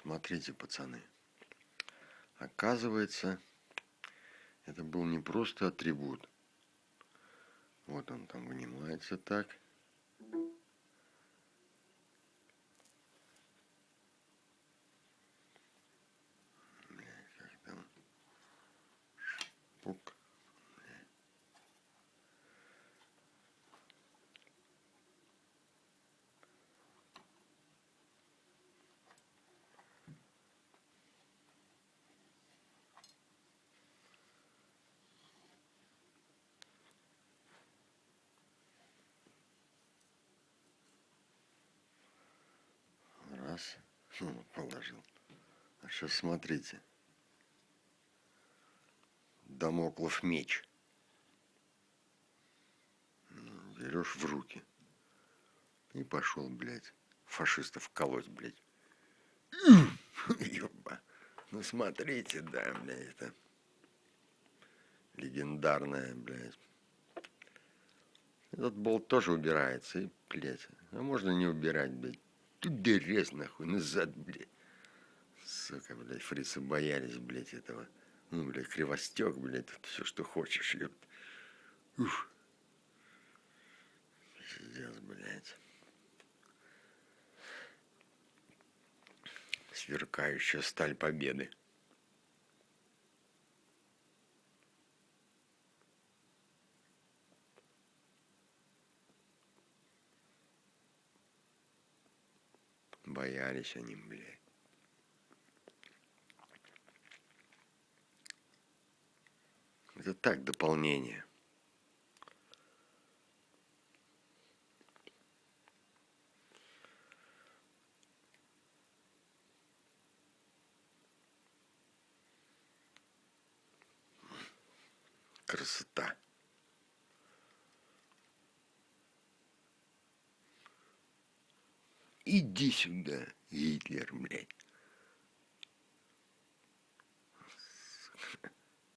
Смотрите, пацаны. Оказывается, это был не просто атрибут. Вот он там вынимается так. Ну, положил. А сейчас смотрите. Дамоклов меч. Берешь в руки. И пошел, блядь, фашистов колоть, блядь. Ёба. Ну смотрите, да, блядь, это легендарная, блядь. Этот болт тоже убирается, и, блядь, а можно не убирать, блядь. Тут грязь, нахуй, назад, блядь. Сука, блядь, фрицы боялись, блядь, этого. Ну, блядь, кривостек, блядь, тут все, что хочешь, ёпт. Ух. Пиздец, блядь. Сверкающая сталь победы. Боялись они, блядь. Это так, дополнение. Красота. Иди сюда, Гитлер, блядь.